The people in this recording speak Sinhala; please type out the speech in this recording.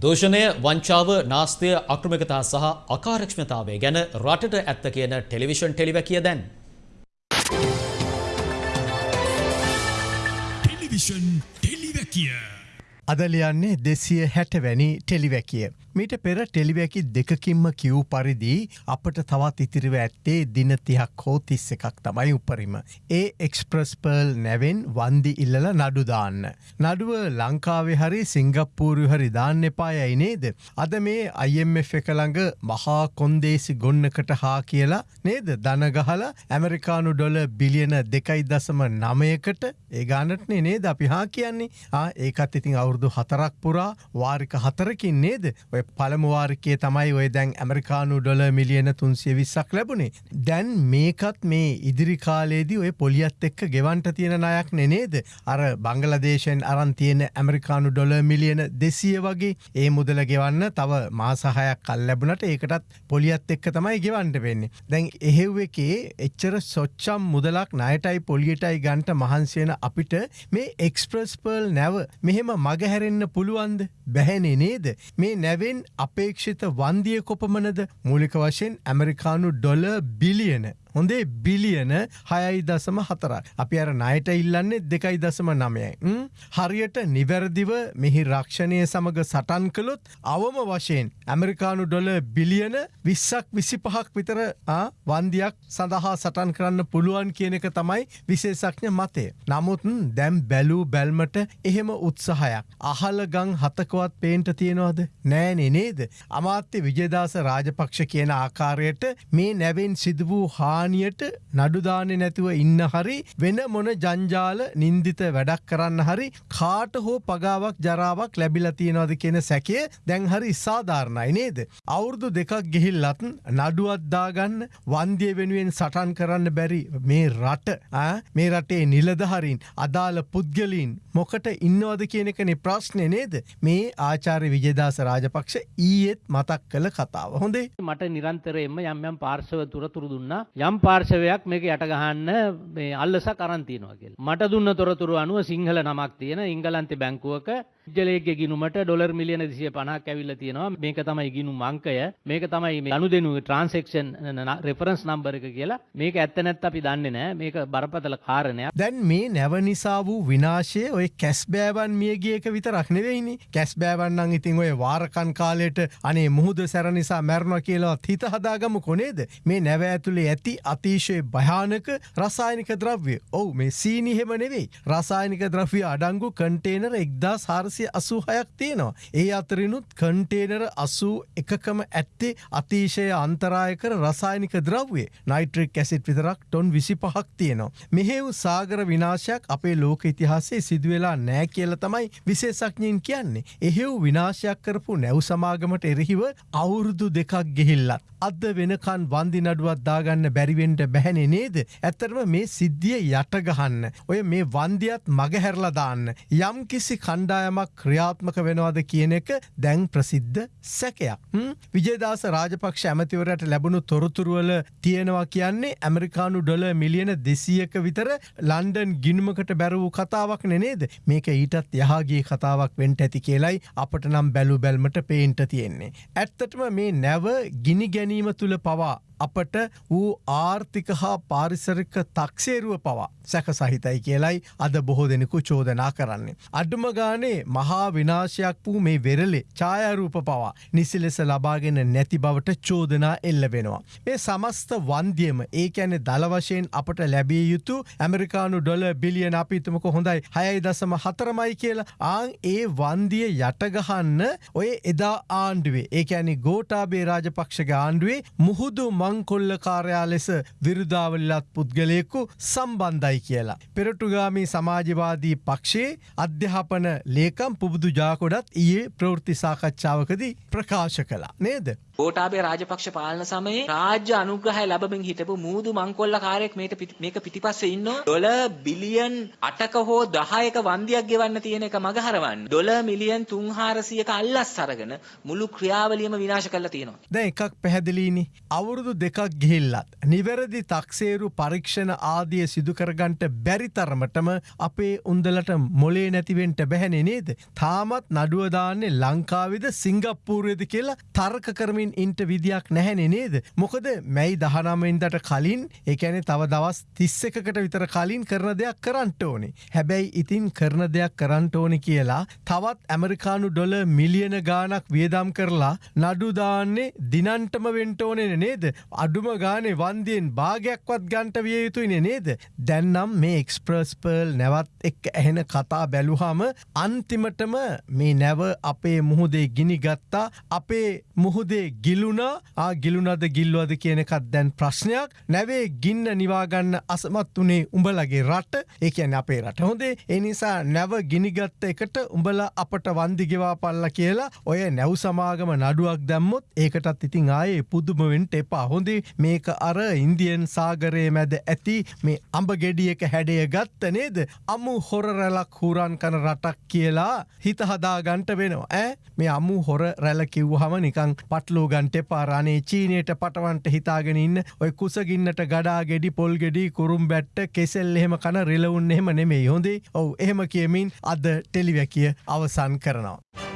දූෂණය වංචාව නාස්තය අක්‍රමිකතා සහ අකාරක්ෂමතාවය ගැන රටට ඇත්ත කියන ටෙලිවිෂන් ටෙලිවැකිය දැන්. ටෙලිවිෂන් ටෙලිවැකිය. අද ලියන්නේ දෙසිය හැටවැනි ටෙලිවැකිය. මීට පෙර ටෙලිවැකි දෙකකින්ම කිව් පරිදි අපට තවත් ඉතිරිව ඇත්තේ දින තිහක් හෝ තිස්ස එකක් තමයි උපරිම. ඒ එක්ස්ප්‍රස් පර්ල් නැවෙන් වන්දි ඉල්ලල නඩුදාන්න. නඩුව ලංකාවේ හරි සිංගප්පූරු හරි දාන්න එපායයි නේද. අද මේ IMF එකළඟ මහා කොන්දේසි ගොන්නකට හා කියලා නේද දනගහල ඇමරිකානු ඩොල බිලියන දෙකයි දසම නමයකට ඒගානටනේ නේද අපි හා කියන්නේ ඒකත් ඉතින් අවුරුදු හතරක් පුරා වාරික හතරකින් නේද ඔය පළමුවාරිකය තමයි ඔය දැන් ඇමරිකානු ඩොල මිලියන තුන්සිය විස්සක් ලැබුණේ. දැන් මේකත් මේ ඉදිරි කාලේදී ඔය පොලියත් එක්ක ගෙවන්ට තියෙන අයක් නෙනේද. අර බංගලදේශයෙන් අරන් තියෙන ඇමරිකානු ඩොල මිලියන දෙසිය වගේ ඒ මුදල ගෙවන්න තව මාසහයක් කල් ලැබුණට ඒකටත් පොලියත් එක්ක තමයි ගෙවන්ට වෙන්නේ. දැන් එහෙව් එකේ එච්චර සොච්චම් මුදලක් නයටයි පොලියටයි ගන්ට මහන්සියන අපිට මේ එක්ස්ප්‍රස් පර්ල් නැව මෙහෙම මගහැරෙන්න්න පුළුවන්ද? බැහැනේ නේද? මේ නැවෙන් එයින් අපේක්ෂිත වන්දිය කොපමනද මූලික වශයෙන් ඇමරිකානු ඩොල බිලියන. හොඳේ බිලියන හයයි දසම හතර. අපි අර නයට ඉල්ලන්නේ දෙකයි දසම නමයයි. හරියට නිවැරදිව මෙහි රක්ෂණය සමඟ සටන් කළොත් අවම වශයෙන් ඇමරිකානු ඩොල බිලියන විස්සක් විසි පහක් විතර වන්දියක් සඳහා සටන් කරන්න පුළුවන් කියන එක තමයි විශේෂඥ මතය. නමුත්න් දැම් බැලූ බැල්මට එහෙම උත්සාහයක්. අහල ගං හතකවත් පේන්ට තියෙනවාද නෑනෙ නේද. අමාත්‍ය විජදාස රාජපක්ෂ කියන ආකාරයට මේ නැවෙන් සිද වූ හා හානියට නඩුදානෙ නැතුව ඉන්න හරි වෙන මොන ජංජාල නින්දිත වැඩක් කරන්න හරි කාට හෝ පගාවක් ජරාවක් ලැබිල තියෙනවද කියෙන සැකය දැන් හරි සාධාරණයි නේද. අවුරුදු දෙකක් ගෙහිල්ලත් නඩුවත්දාගන්න වන්දිය වෙනුවෙන් සටන් කරන්න බැරි මේ රට මේ රටේ නිලදහරින් අදාළ පුද්ගලීන් මොකට ඉන්නවද කියන එකනෙ ප්‍රශ්නය නේද? මේ ආචාර්ය විජදාස රාජපක්ෂ ඊයේත් මතක් කළ කතාව. හොඳේ. මට නිරන්තරයෙන්ම යම් යම් පාර්ශව තුරතුරු දුන්නා. යම් යම් පාර්ශවයක් මේක යට ගහන්න මේ අල්ලස කරන්තියනවා කියල. මට දුන්න තොරතුරු අනුව සිංහල නමක් තියෙන ඉංගලන්තෙ බැංකුවක ජලයගේ ගිනුමට ඩොලර් මිලියන දිසිය පනක් ඇවිල්ල තියෙනවා. මේක තමයි ගිනු මංකය. මේක තමයි මේ අනු දෙනු ට්‍රන්සෙක්ෂන් රෙෆරන්ස් නම්බර එක කියලා. මේක ඇත්ත නැත් අපි දන්නේ නෑ මේක බරපතල කාරණයක්. දැන් මේ නැව නිසා වූ විනාශය ඔය කැස්බෑවන් මියගියක විතරක් නෙවෙයිනි කැස්බෑවන්නන් ඉතින් ඔය වාරකන් කාලයට අනේ මුහුද සැර නිසා මැරණ කියලාවත් හිත හදාගම කොනේද? මේ නැව ඇතුළේ ඇති අතිශය භයානක රසායනික ද්‍රව්‍ය. ඔවු මේ සීනිහෙම නෙවෙයි. රසායනික ද්‍රව්‍ය අඩංගු කන්ටේනර එක්දා සාරස දෙසිය අසූහයක් තියෙනවා. ඒ අතරිනුත් කන්ටේනර අසූ එකකම ඇත්තේ අතිශය අන්තරායකර රසායනික ද්‍රව්වේ නයිට්‍රික් ඇසිට් විතරක් ටොන් විසි පහක් තියෙනවා. මෙහෙව් සාගර විනාශයක් අපේ ලෝක ඉතිහාසේ සිදුවෙලා නෑ කියල තමයි විශේසක්ඥයෙන් කියන්නේ. එහෙව් විනාශයක් කරපු නැව් සමාගමට එරෙහිව අවුරුදු දෙකක් ගෙහිල්ලත්. අද වෙනකන් වන්දි නඩුවත් දාගන්න බැරිවෙන්ට බැහැනෙ නේද. ඇත්තරම මේ සිද්ධිය යටගහන්න. ඔය මේ වන්දියත් මගහැරලදාන්න. යම් කිසි කණ්ඩායමක් ක්‍රියාත්මක වෙනවාද කියන එක දැන් ප්‍රසිද්ධ සැකයක්. විජේදාස රාජපක්ෂ ඇමතිවරට ලැබුණු තොරතුරුවල තියෙනවා කියන්නේ ඇමරිකානු ඩොල මිලියන දෙසියක විතර ලන්ඩන් ගිනුමකට බැරවූ කතාවක් නෙනේද මේක ඊටත් යහගේ කතාවක් වෙන්ට ඇති කියලයි අපට නම් බැලු බැල්මට පේන්ට තියෙන්නේ. ඇත්තටම මේ නැව ගිනි ගැනීම තුළ පවා අපට වූ ආර්ථික හා පාරිසරික තක්සේරුව පවා සැක සහිතයි කියලයි අද බොහෝ දෙනෙකු චෝදනා කරන්නේ. අඩුම ගානේ මහා විනාශයක් වූ මේ වෙරලේ ඡායරූප පවා නිසි ලෙස ලබාගෙන නැති බවට චෝදනා එල්ල වෙනවා. මේ සමස්ත වන්දියම ඒ ඇනෙ දළවශයෙන් අපට ලැබිය යුතු ඇමරිකානු ඩොල බිලියන අපිතමක හොඳයි හයයි දසම හතරමයි කියලා ආං ඒ වන්දිය යටගහන්න ඔය එදා ආණ්ඩුවේ ඒ ඇනි ගෝටාබේ රාජපක්ෂක ආණ්ඩුවේ මුහුදු මංකොල්ල කාරයා ලෙස විරුදාවල්ලත් පුද්ගලයෙකු සම්බන්ධයි කියලා. පෙරටුගාමී සමාජවාදී පක්ෂයේ අධ්‍යාපන ලේකම් පුබුදු ජාකොඩත් ඊයේ ප්‍රවෘත්ති සාකච්ඡාවකදී ප්‍රකාශ කලා නේද. ගෝඨාභය රාජපක්ෂ පාලන සමයේ රාජ්‍ය අනුග්‍රහය ලැබමින් හිටපු මූදු මංකොල්ල කාර්යයක් මේක මේක පිටිපස්සේ ඉන්නවා. ඩොලර් බිලියන් 8ක හෝ 10ක වන්දියක් ගෙවන්න තියෙන එක මගහරවන්න. ඩොලර් මිලියන් 300ක අල්ලස් අරගෙන මුළු ක්‍රියාවලියම විනාශ කරලා තියෙනවා. දැන් එකක් පැහැදිලිනේ. අවුරුදු දෙකක් ගිහිල්ලත්. නිවැරදි තක්සේරු පරීක්ෂණ ආදිය සිදුකරගන්ට බැරිතරමටම අපේ උන්දලට මොලේ නැතිවෙන්ට බැහැනෙ නේද. තාමත් නඩුවදාන්නේ ලංකාවිද සිංගප්පූරයද කියලා තර්ක කරමින් ඉන්ට විදියක් නැහැනෙ නේද. මොකද මැයි දහනමෙන්දට කලින් එකැනෙ තව දවස් තිස්ස එකකට විතර කලින් කරන දෙයක් කරන්ට ඕනේ. හැබැයි ඉතින් කරන දෙයක් කරන්ට ඕනි කියලා තවත් ඇමරිකානු ඩොල මිලියන ගානක් වියදම් කරලා නඩුදාන්නේ දිනන්ටම වෙන්ටෝනෙන නේද. අඩුම ගානේ වන්දියෙන් භාගයක්වත් ගන්ට විය යුතුයින නේද. දැන්නම් මේ එක්ස්ප්‍රස්පර්ල් නැවත් එක් ඇහෙන කතා බැලුහම අන්තිමටම මේ නැව අපේ මුහුදේ ගිනි ගත්තා අපේ මුහුදේ ගිලුණා. ගිලුනද ගිල්ලුවද කියනකත් දැන් ප්‍රශ්නයක්. නැවේ ගින්න නිවාගන්න අසමත් වනේ උඹලගේ රට. ඒකන අපේ රට හොඳේ. එනිසා නැව ගිනිගත්ත එකට උඹල අපට වන්දිගෙවා පල්ල කියලා ඔය නැව් සමාගම නඩුවක් දැම්මොත් ඒකටත් ඉතින් ආයේ පුදුමවෙන්ට එපා. හොඳේ. මේක අර ඉන්දියන් සාගරය මැද ඇති මේ අඹ ගෙඩියක හැඩය ගත්ත නේද? අමු හොර රැලක් හුරන් කන රටක් කියලා හිත හදා ගන්ට වෙනවා. ඇ මේ අමු හොර රැල කිව්හම නිකං පටලූ ගන්ට පාරානේ චීනයට පටවන්ට හිතාගෙන ඉන්න ඔය කුසගින්නට ගඩා ගෙඩි පොල් ගෙඩි කුරුම් බැට්ට කෙසෙල් එහෙම කන රිලවුන් එහෙම නෙමේ හොඳේ? ඔවු එහෙම කියමින් අද ටෙලිවැකිය අවසන් කරනවා.